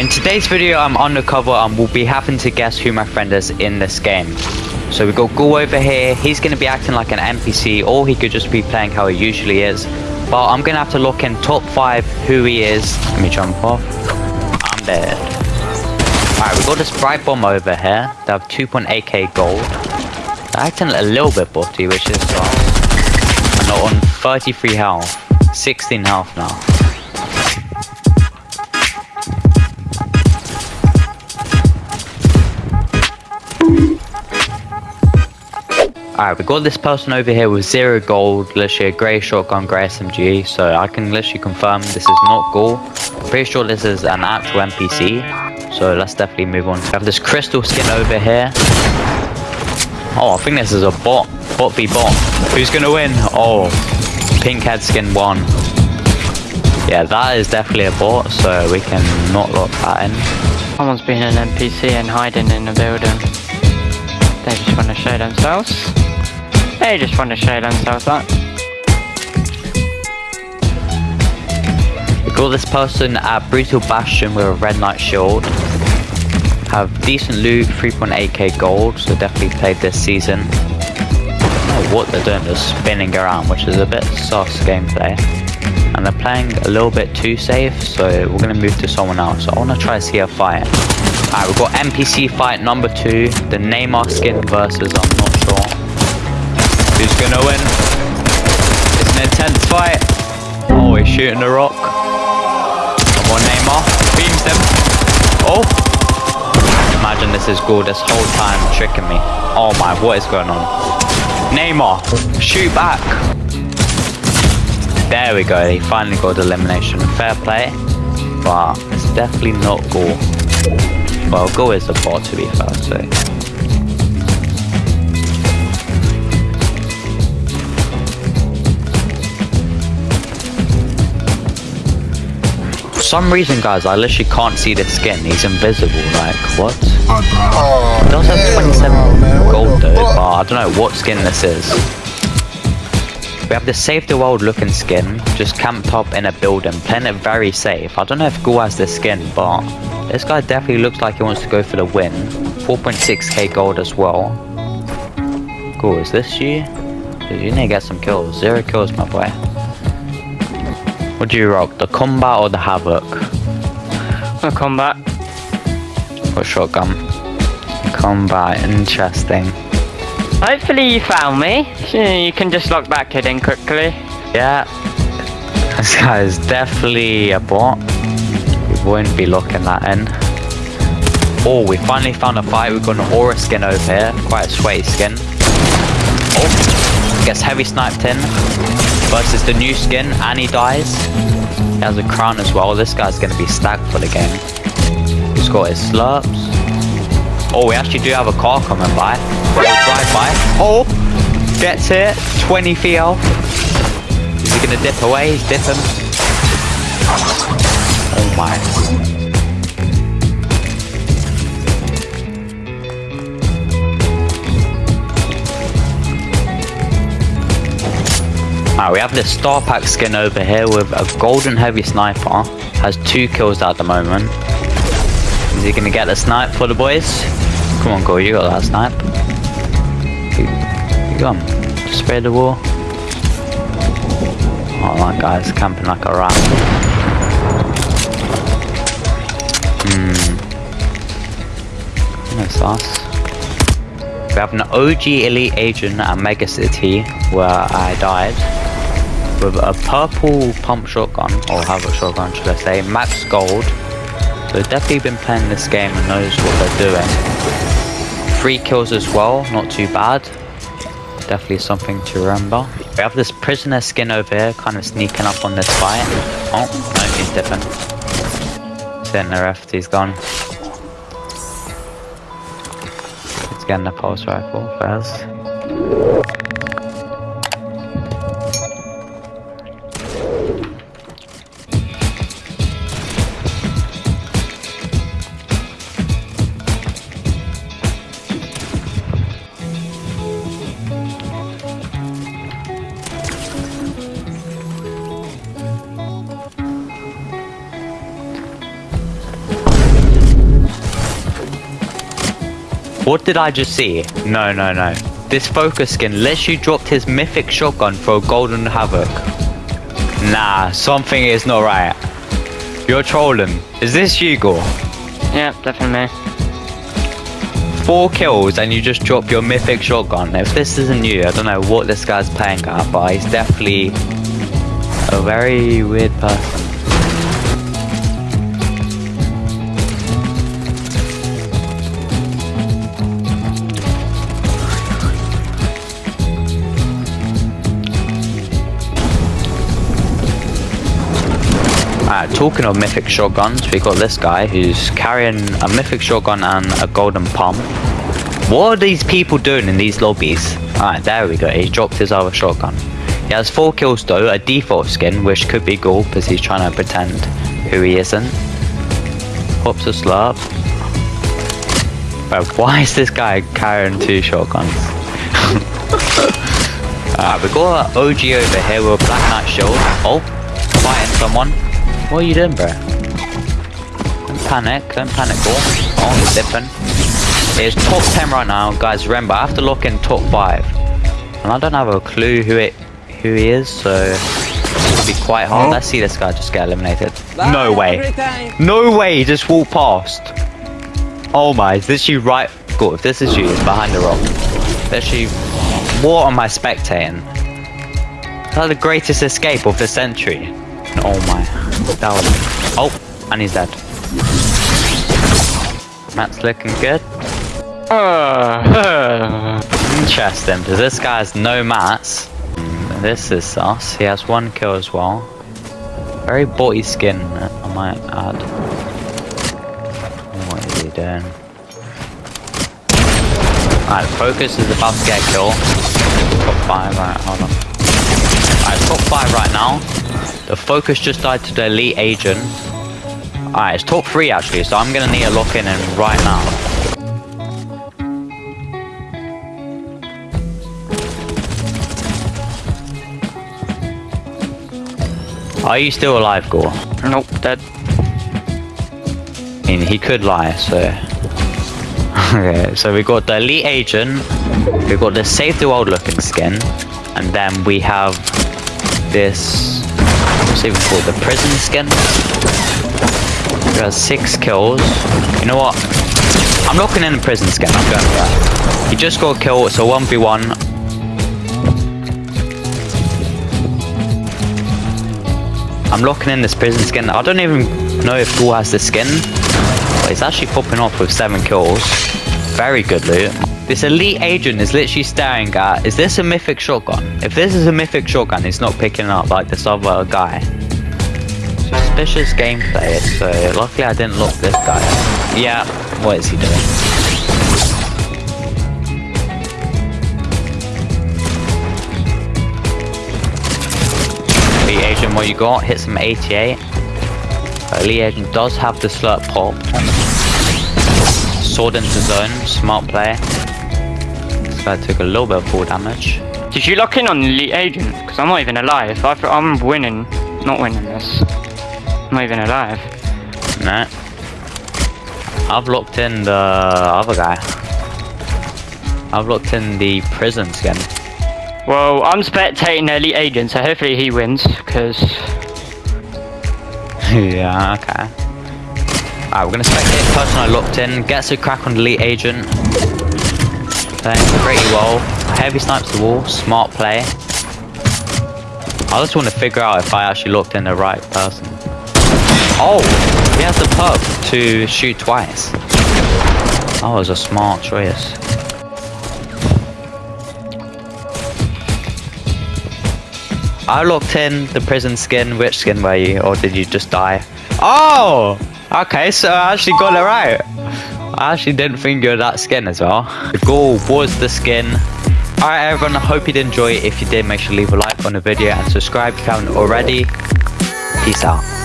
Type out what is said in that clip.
In today's video, I'm undercover and will be having to guess who my friend is in this game. So we got Ghoul over here. He's going to be acting like an NPC, or he could just be playing how he usually is. But I'm going to have to look in top 5 who he is. Let me jump off. I'm dead. Alright, we got this Bright Bomb over here. They have 2.8k gold. They're acting a little bit botty, which is. And they're on 33 health. 16 health now. Alright, we got this person over here with zero gold, literally a grey shotgun, grey SMG, so I can literally confirm this is not Ghoul. Pretty sure this is an actual NPC, so let's definitely move on. We have this crystal skin over here. Oh, I think this is a bot. Bot v bot. Who's gonna win? Oh, pink head skin won. Yeah, that is definitely a bot, so we can not lock that in. Someone's been an NPC and hiding in the building. They just want to show themselves. They just want to show themselves that. We got this person at Brutal Bastion with a red knight shield. Have decent loot, 3.8k gold, so definitely played this season. What they're doing, just spinning around, which is a bit sus gameplay. And they're playing a little bit too safe, so we're gonna move to someone else. I wanna try to see a fight. Alright, we've got NPC fight number two, the Neymar skin versus I'm not sure. Who's gonna win? It's an intense fight. Oh, he's shooting the rock. Come on, Neymar. Beams them. Oh. Imagine this is Ghoul this whole time tricking me. Oh my, what is going on? Neymar, shoot back. There we go, he finally got elimination. Fair play, but it's definitely not Ghoul. Well, Ghoul is a bot to be fair, so. Some reason, guys, I literally can't see the skin. He's invisible. Like, what? Oh, He does have 27 no, man. What gold though, but I don't know what skin this is. We have the Save the World looking skin, just camped up in a building, playing it very safe. I don't know if Ghoul has this skin, but this guy definitely looks like he wants to go for the win. 4.6k gold as well. Ghoul, is this you? You need to get some kills. Zero kills, my boy. What do you rock, the combat or the havoc? A combat. Or shotgun? Combat, interesting. Hopefully you found me. You can just lock back it in quickly. Yeah, this guy is definitely a bot. We won't be locking that in. Oh, we finally found a fight. We've got an aura skin over here. Quite a sweaty skin. Oh, gets heavy sniped in. Versus the new skin, and he dies. He has a crown as well. This guy's to be stacked for the game. He's got his slurps. Oh, we actually do have a car coming by. We'll drive by. Oh, gets hit. 20 feet health. Is he gonna dip away? He's dipping. Oh my. We have this Star Pack skin over here with a golden heavy sniper. Has two kills at the moment. Is he gonna get the snipe for the boys? Come on, go, you got that snipe. You, him. Just spray the wall. Oh, that guy's camping like a rat. Hmm. That's us. We have an OG Elite Agent at Mega City where I died with a purple pump shotgun, or havoc shotgun should I say, max gold. So definitely been playing this game and knows what they're doing. Three kills as well, not too bad. Definitely something to remember. We have this prisoner skin over here, kind of sneaking up on this fight. Oh, no, he's dipping. Sitting the he's gone. He's getting the pulse rifle first. What did I just see? No, no, no. This focus skin you dropped his mythic shotgun for a golden havoc. Nah, something is not right. You're trolling. Is this you, Gore? Yeah, definitely me. Four kills and you just drop your mythic shotgun. If this isn't you, I don't know what this guy's playing at, but he's definitely a very weird person. Talking of mythic shotguns, we got this guy who's carrying a mythic shotgun and a golden pump. What are these people doing in these lobbies? Alright, there we go. He dropped his other shotgun. He has four kills though, a default skin, which could be Ghoul because he's trying to pretend who he isn't. Pops a slurp. Bro, why is this guy carrying two shotguns? Alright, we got an OG over here with a Black Knight shield. Oh, fighting someone. What are you doing, bro? Don't panic, don't panic, bro. Oh, he's dipping. It's top 10 right now, guys. Remember, I have to lock in top 5. And I don't have a clue who it who he is, so it'll be quite hard. Let's see this guy just get eliminated. No way. No way, he just walked past. Oh my, is this you right? Good, if this is you, it's behind the rock. Literally, what am I spectating? That's the greatest escape of the century. Oh my. Was. Oh, and he's dead. Matt's looking good. Uh, Interesting, because this guy has no mats. This is sus. He has one kill as well. Very body skin, I might add. What is he doing? Alright, Focus is about to get a kill. Top 5, alright, hold on. Alright, top 5 right now. The Focus just died to the Elite Agent. Alright, it's top 3 actually, so I'm gonna need a lock in and right now. Are you still alive, Gore? nope, dead. I mean, he could lie, so... okay, so we got the Elite Agent, We've got the Save the World looking skin, and then we have this... What's it even called? The Prison skin? He has six kills. You know what? I'm locking in the Prison skin, I'm going for that. He just got a kill, it's a 1v1. I'm locking in this prison skin. I don't even know if Ghoul has the skin. But it's actually popping off with 7 kills. Very good loot. This elite agent is literally staring at, is this a mythic shotgun? If this is a mythic shotgun, it's not picking up like this other guy. Suspicious gameplay, so luckily I didn't lock this guy. Yeah, what is he doing? Elite agent, what you got? Hit some 88. Elite agent does have the slurp pop. Sword into zone, smart play. Guy took a little bit of fall damage. Did you lock in on Elite Agent? Because I'm not even alive. I, I'm winning. Not winning this. I'm not even alive. Nah. I've locked in the other guy. I've locked in the prison skin. Well, I'm spectating the Elite Agent, so hopefully he wins, because... yeah, okay. Alright, we're gonna spectate the person I locked in, gets a crack on the elite agent. Playing pretty well. Heavy snipes the wall, smart play. I just want to figure out if I actually locked in the right person. Oh, he has the pub to shoot twice. That was a smart choice. I locked in the prison skin. Which skin were you, or did you just die? Oh, okay. So I actually got it right. I actually didn't were that skin as well. The goal was the skin. Alright everyone, I hope you did enjoy it. If you did, make sure to leave a like on the video and subscribe if you haven't already. Peace out.